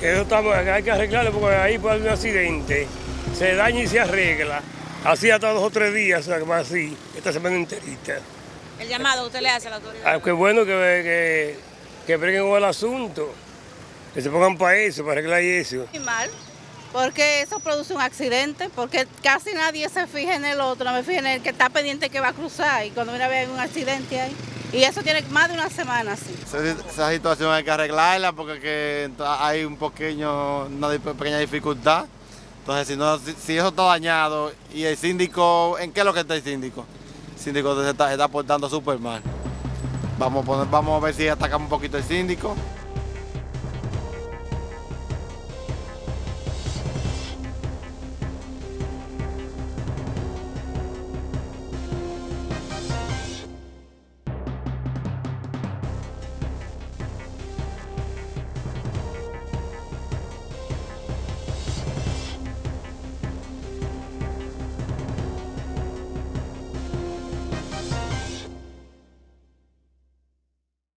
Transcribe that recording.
Eso estamos, hay que arreglarlo porque ahí puede haber un accidente. Se daña y se arregla. Así hasta dos o tres días, o sea, que va así, esta semana enterita. El llamado usted le hace a la autoridad. Ah, qué bueno que, que, que breguen con el asunto, que se pongan para eso, para arreglar eso. Muy mal, porque eso produce un accidente, porque casi nadie se fija en el otro, no me fijo en el que está pendiente que va a cruzar y cuando viene a ver un accidente ahí. Y eso tiene más de una semana así. Esa, situación hay que arreglarla porque que hay un pequeño, una pequeña dificultad. Entonces, si, eso está dañado y el síndico, ¿en qué es lo que está el síndico? El síndico se está, se portando súper mal. Vamos a, poner, vamos a ver si atacamos un poquito el síndico